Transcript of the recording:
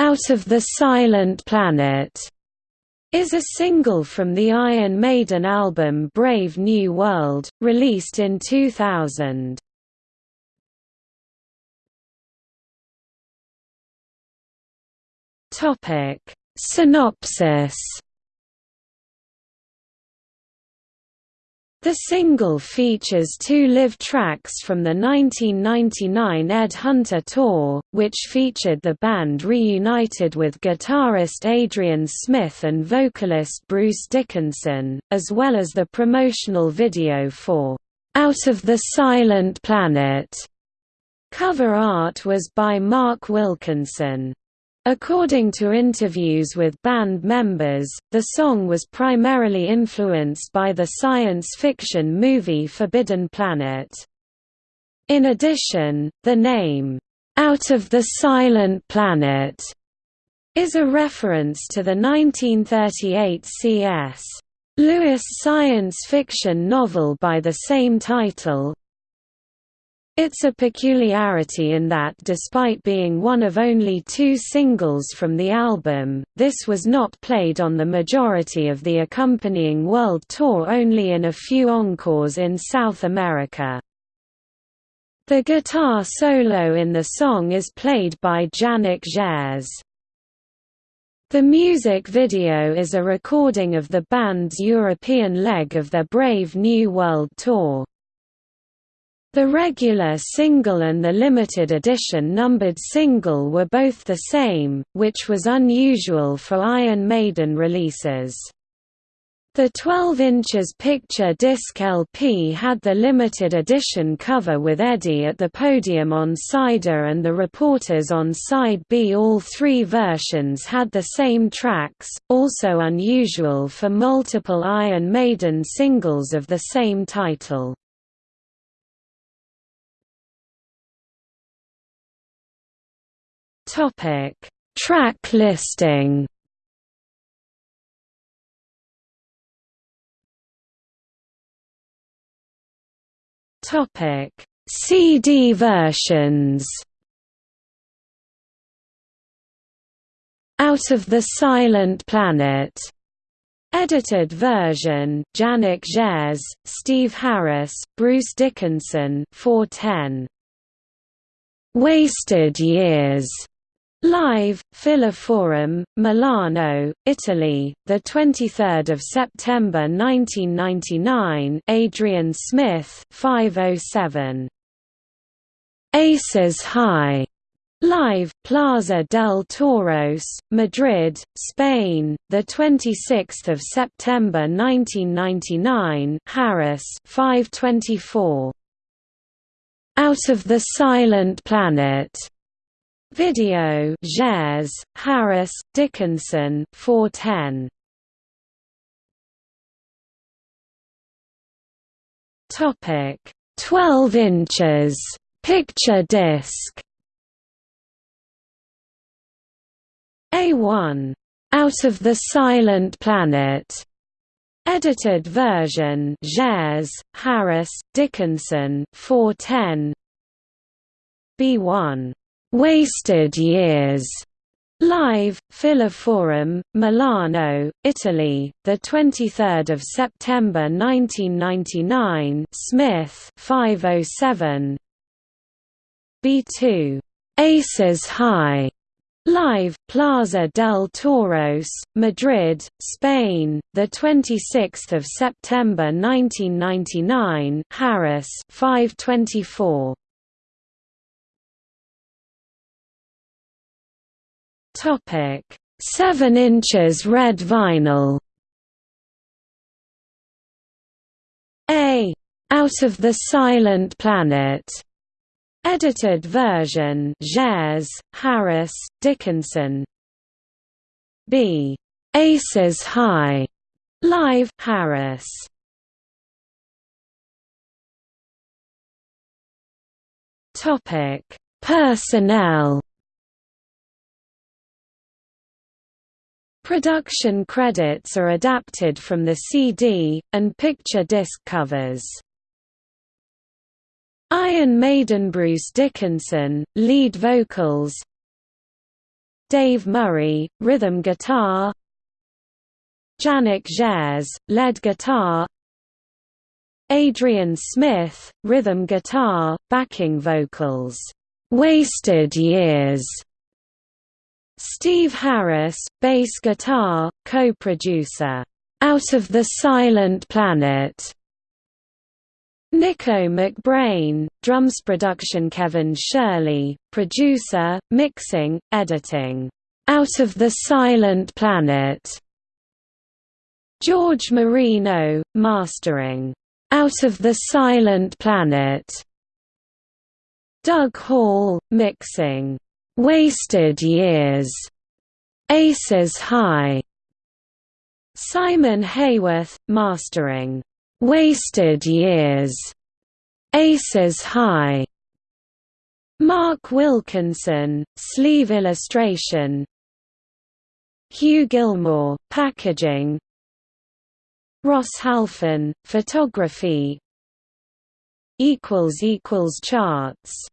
Out of the Silent Planet is a single from the Iron Maiden album Brave New World, released in 2000. Topic Synopsis The single features two live tracks from the 1999 Ed Hunter tour, which featured the band reunited with guitarist Adrian Smith and vocalist Bruce Dickinson, as well as the promotional video for Out of the Silent Planet. Cover art was by Mark Wilkinson. According to interviews with band members, the song was primarily influenced by the science fiction movie Forbidden Planet. In addition, the name, "'Out of the Silent Planet' is a reference to the 1938 C.S. Lewis science fiction novel by the same title, it's a peculiarity in that despite being one of only two singles from the album, this was not played on the majority of the accompanying world tour only in a few encores in South America. The guitar solo in the song is played by Janick Gers. The music video is a recording of the band's European leg of their Brave New World tour. The regular single and the limited edition numbered single were both the same, which was unusual for Iron Maiden releases. The 12 inches picture disc LP had the limited edition cover with Eddie at the podium on side A and the reporters on side B. All three versions had the same tracks, also unusual for multiple Iron Maiden singles of the same title. Topic: Track listing. Topic: CD versions. Out of the Silent Planet. Edited version, Janick Gers, Steve Harris, Bruce Dickinson 410. Wasted Years Live, Fila-Forum, Milano, Italy, the 23rd of September 1999. Adrian Smith, 507. Aces High. Live, Plaza del Toros, Madrid, Spain, the 26th of September 1999. Harris, 524. Out of the Silent Planet. Video Gers, Harris, Dickinson 410. Topic 12 inches picture disc. A1 Out of the Silent Planet. Edited version Gers, Harris, Dickinson 410 B1 Wasted Years Live, Fila-Forum, Milano, Italy, the 23rd of September 1999. Smith, 507. B2. Aces High. Live, Plaza del Toros, Madrid, Spain, the 26th of September 1999. Harris, 524. Topic: 7 inches red vinyl. A. Out of the Silent Planet. Edited version Gers, Harris, Dickinson. B. Aces High. Live Harris. Topic: Personnel Production credits are adapted from the CD, and picture disc covers. Iron Maiden Bruce Dickinson, lead vocals. Dave Murray, rhythm guitar. Janick Gers, lead guitar. Adrian Smith, rhythm guitar, backing vocals, "'Wasted Years' Steve Harris, bass guitar, co-producer, "'Out of the Silent Planet' Nicko McBrain, drums production Kevin Shirley, producer, mixing, editing, "'Out of the Silent Planet' George Marino, mastering, "'Out of the Silent Planet' Doug Hall, mixing, "'Wasted Years' Aces High' Simon Heyworth, mastering, "'Wasted Years' Aces High' Mark Wilkinson, sleeve illustration. Hugh Gilmore, packaging. Ross Halfin, photography. Charts